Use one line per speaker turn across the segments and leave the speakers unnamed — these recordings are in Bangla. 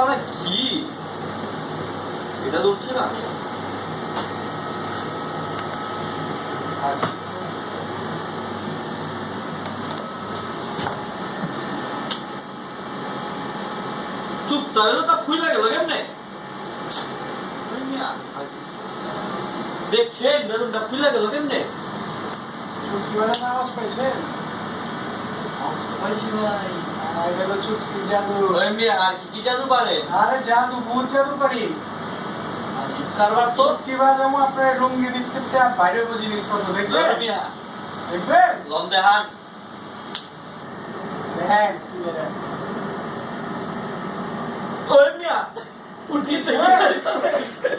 আরে কি? এটা উঠছে না? চুপ চাইলেটা ফুলে গেল কেমনে? দেখছেন, বেলুনটা ফুলে গেল কেমনে?
চুটকিওয়ালা নামাজ পাইছেন
পাইছি ভাই
আর
কি কি জাদু পারে?
আরে জাদু ভূত জাদু পারি।
কারবার তো
আপনার লুঙ্গি ভিত্তিতে বাইরে জিনিসপত্র দেখবেন
ওই মিয়া।
দেখবেন
লন দেহান
দেখেন কি দেখেন।
ওই মিয়া উঠি থেকে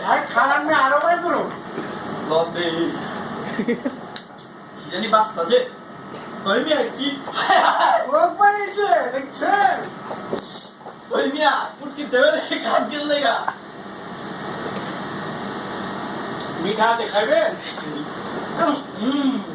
ভাই আরও বাই করো।
জানি বাস্তা যে ওই মিয়া কি होय मी पुढची दवेरशी खात गेलंय
का? मिठाचे खावे
हम्म.